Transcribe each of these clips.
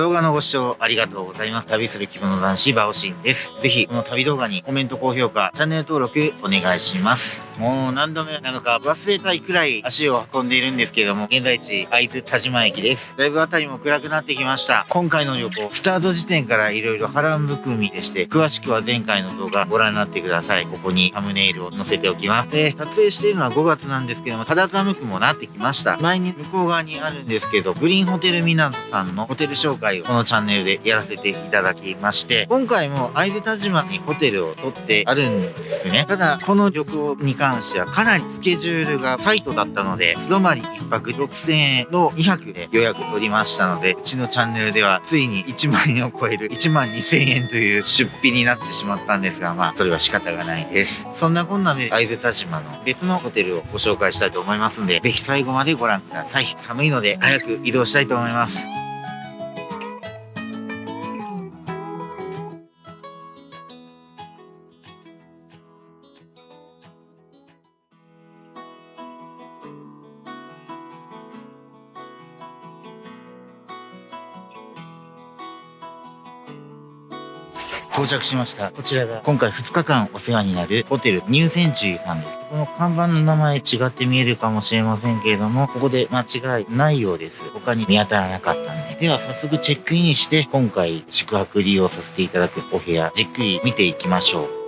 動画のご視聴ありがとうございます。旅する着物男子バオシンです。ぜひ、この旅動画にコメント、高評価、チャンネル登録お願いします。もう何度目なのか忘れたいくらい足を運んでいるんですけども、現在地、会津田島駅です。だいぶ辺りも暗くなってきました。今回の旅行、スタート時点から色々波乱含みでして、詳しくは前回の動画ご覧になってください。ここにサムネイルを載せておきます。で、撮影しているのは5月なんですけども、肌寒くもなってきました。前に向こう側にあるんですけど、グリーンホテル港さんのホテル紹介をこのチャンネルでやらせていただきまして、今回も会津田島にホテルを取ってあるんですね。ただ、この旅行に関してはかなりスケジュールがタイトだったので、素泊まり1泊6000円の2泊で予約取りましたので、うちのチャンネルではついに1万円を超える1万2000円という出費になってしまったんですが、まあ、それは仕方がないです。そんなこんなで会津田島の別のホテルをご紹介したいと思いますんで、ぜひ最後までご覧ください。寒いので早く移動したいと思います。到着しました。こちらが今回2日間お世話になるホテルニューセンチュリーさんです。この看板の名前違って見えるかもしれませんけれども、ここで間違いないようです。他に見当たらなかったんで。では早速チェックインして、今回宿泊利用させていただくお部屋、じっくり見ていきましょう。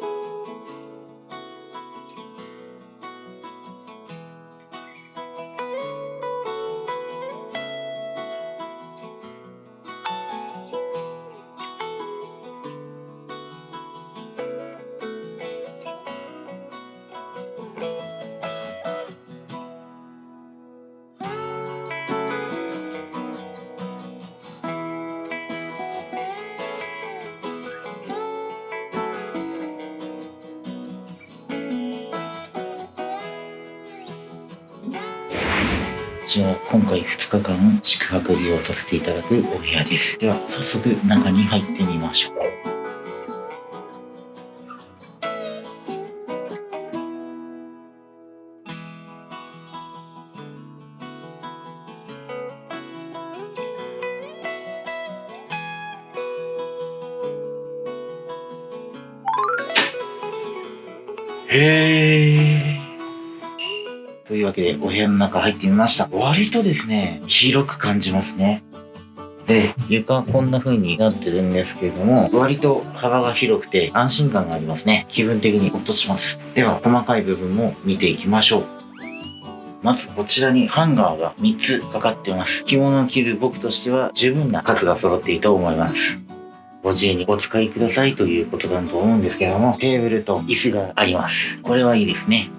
ちら今回2日間宿泊利用させていただくお部屋です。では早速中に入ってみましょう。へえ。というわけで、お部屋の中入ってみました。割とですね、広く感じますね。で、床こんな風になってるんですけれども、割と幅が広くて安心感がありますね。気分的にほっとします。では、細かい部分も見ていきましょう。まずこちらにハンガーが3つかかってます。着物を着る僕としては十分な数が揃っていると思います。ご自由にお使いくださいということだと思うんですけども、テーブルと椅子があります。これはいいですね。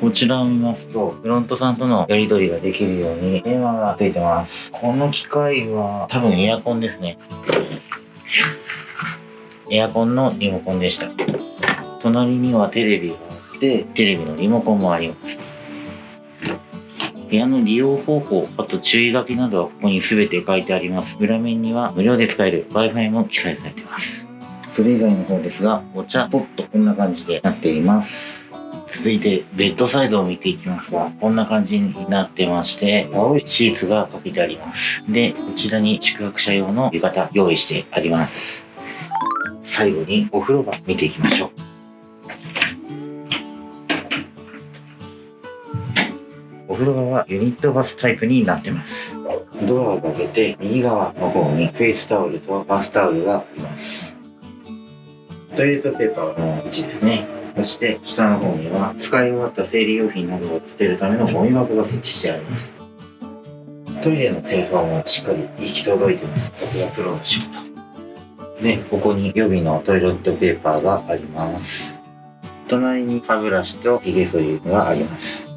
こちらを見ますと、フロントさんとのやり取りができるように電話がついてます。この機械は多分エアコンですね。エアコンのリモコンでした。隣にはテレビがあって、テレビのリモコンもあります。部屋の利用方法、あと注意書きなどはここに全て書いてあります。裏面には無料で使える Wi-Fi も記載されています。それ以外の方ですが、お茶ポットこんな感じでなっています。続いてベッドサイズを見ていきますが、こんな感じになってまして、青いシーツがかけてあります。で、こちらに宿泊者用の浴衣用意してあります。最後にお風呂場見ていきましょう。お風呂場はユニットバスタイプになってます。ドアを開けて右側の方にフェイスタオルとバスタオルがあります。トイレットペーパーの位置ですね。そして下の方には使い終わった生理用品などを捨てるためのゴミ箱が設置してあります。トイレの清掃もしっかり行き届いてます。さすがプロの仕事。で、ここに予備のトイレットペーパーがあります。隣に歯ブラシと髭剃りがあります。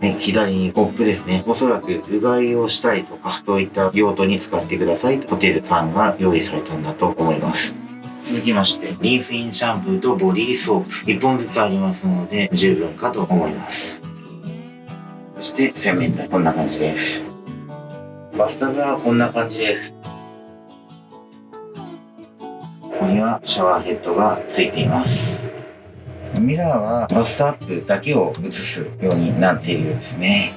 ね、左にコップですね。おそらくうがいをしたりとか、そういった用途に使ってくださいホテルさんが用意されたんだと思います。続きまして、リンスインシャンプーとボディーソープ1本ずつありますので、十分かと思います。そして洗面台、こんな感じです。バスタブはこんな感じです。ここにはシャワーヘッドがついています。ミラーはバストアップだけを映すようになっているようですね。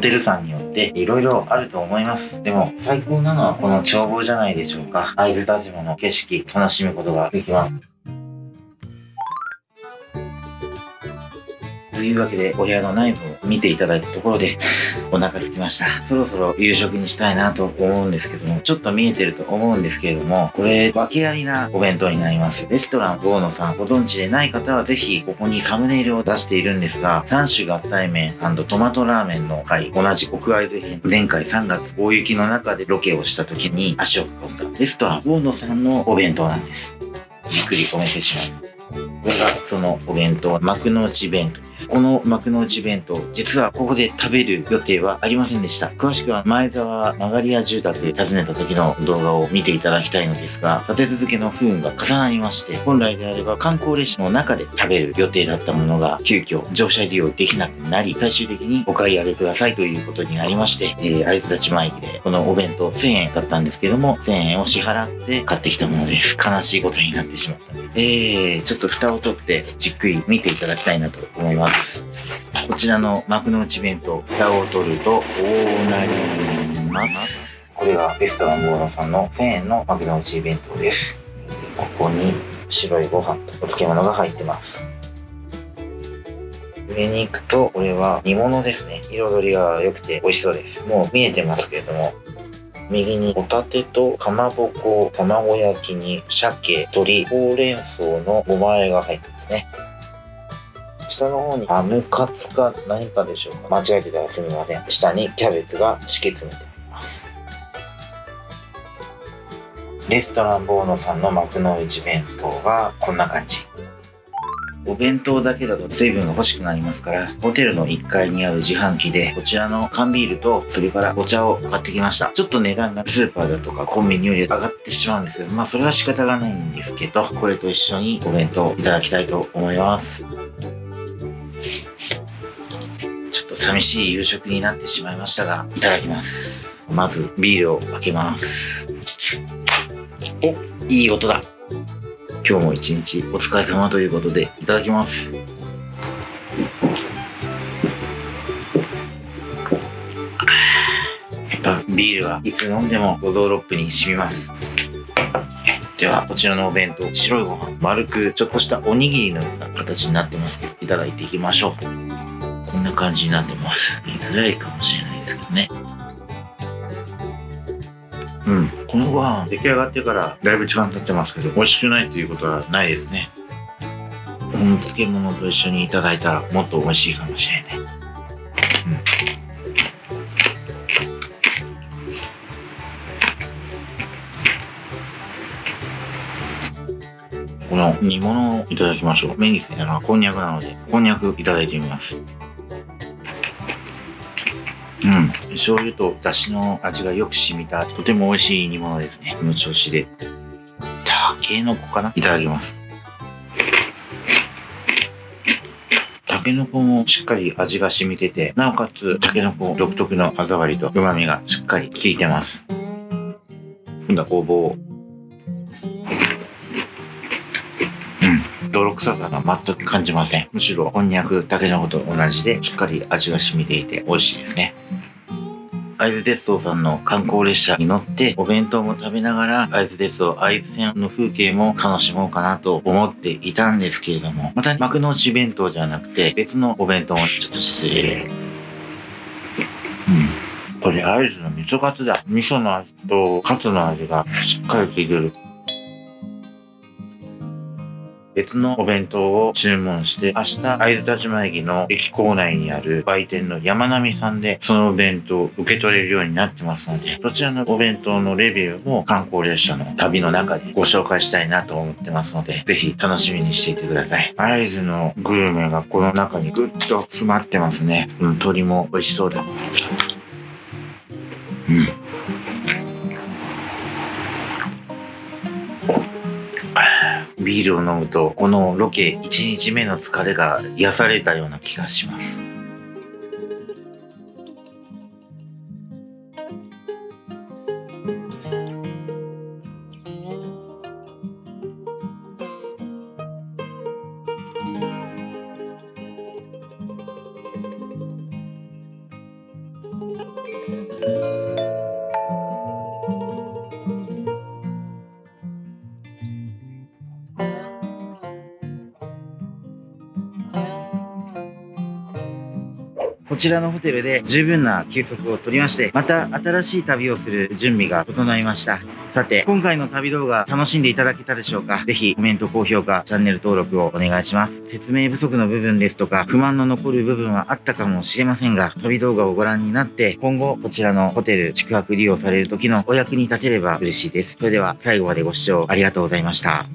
ホテルさんによっていろいろあると思います。でも、最高なのはこの眺望じゃないでしょうか。会津田島の景色、楽しむことができます。というわけで、お部屋の内部を見ていただいたところで、お腹空きました。そろそろ夕食にしたいなと思うんですけども、ちょっと見えてると思うんですけれども、これ、訳ありなお弁当になります。レストランゴーノさん、ご存知でない方はぜひ、ここにサムネイルを出しているんですが、3種合体麺トマトラーメンの回、同じ奥会津編、前回3月大雪の中でロケをした時に足を運んだレストランゴーノさんのお弁当なんです。じっくりお見せします。これがそのお弁当、幕の内弁当。この幕の内弁当、実はここで食べる予定はありませんでした。詳しくは前沢曲がり屋住宅訪ねた時の動画を見ていただきたいのですが、立て続けの不運が重なりまして、本来であれば観光列車の中で食べる予定だったものが、急遽乗車利用できなくなり、最終的にお買い上げくださいということになりまして、えー、会津立ち前駅でこのお弁当1000円だったんですけども、1000円を支払って買ってきたものです。悲しいことになってしまった。えー、ちょっと蓋を取ってじっくり見ていただきたいなと思います。こちらの幕の内弁当、蓋を取るとこうなります。これがレストランボーノさんの1000円の幕の内弁当です。ここに白いご飯とお漬物が入ってます。上に行くと、これは煮物ですね。彩りが良くて美味しそうです。もう見えてますけれども、右にホタテとかまぼこ、卵焼きに鮭、鶏、ほうれん草のごまえが入ってますね。下の方にハムカツか何かでしょうか。間違えてたらすみません。下にキャベツが敷き詰めてあります。レストランボーノさんの幕の内弁当はこんな感じ。お弁当だけだと水分が欲しくなりますから、ホテルの1階にある自販機で、こちらの缶ビールと、それからお茶を買ってきました。ちょっと値段がスーパーだとかコンビニより上がってしまうんですけど、まあそれは仕方がないんですけど、これと一緒にお弁当いただきたいと思います。ちょっと寂しい夕食になってしまいましたが、いただきます。まずビールを開けます。お、いい音だ。今日も一日お疲れ様ということでいただきます。やっぱビールはいつ飲んでも五臓六腑に染みます。ではこちらのお弁当白いご飯丸くちょっとしたおにぎりのような形になってますけどいただいていきましょう。こんな感じになってます。見づらいかもしれないですけどね。うん。このご飯出来上がってからだいぶ時間経ってますけど、美味しくないということはないですね。うん、漬物と一緒にいただいたらもっと美味しいかもしれない。うん、この煮物をいただきましょう。目についたのはこんにゃくなので、こんにゃくいただいてみます。うん。醤油と出汁の味がよく染みた、とても美味しい煮物ですね。この調子で。たけのこかな？いただきます。たけのこもしっかり味が染みてて、なおかつ、たけのこ独特の歯触りと旨味がしっかり効いてます。今度はごぼう泥臭さが全く感じません。むしろ、こんにゃく、たけのこと同じで、しっかり味が染みていて美味しいですね。会津鉄道さんの観光列車に乗ってお弁当も食べながら会津鉄道会津線の風景も楽しもうかなと思っていたんですけれどもまた幕の内弁当じゃなくて別のお弁当もちょっと失礼。うん。これ会津の味噌カツだ。味噌の味とカツの味がしっかり効いてる。別のお弁当を注文して、明日、会津立前駅の駅構内にある売店の山並さんで、そのお弁当を受け取れるようになってますので、そちらのお弁当のレビューも観光列車の旅の中でご紹介したいなと思ってますので、ぜひ楽しみにしていてください。会津のグルメがこの中にぐっと詰まってますね。うん、鶏も美味しそうだ。うん。ビールを飲むと、このロケ1日目の疲れが癒されたような気がします。こちらのホテルで十分な休息を取りまして、また新しい旅をする準備が整いました。さて、今回の旅動画楽しんでいただけたでしょうか？ぜひコメント、高評価、チャンネル登録をお願いします。説明不足の部分ですとか、不満の残る部分はあったかもしれませんが、旅動画をご覧になって、今後こちらのホテル宿泊利用される時のお役に立てれば嬉しいです。それでは最後までご視聴ありがとうございました。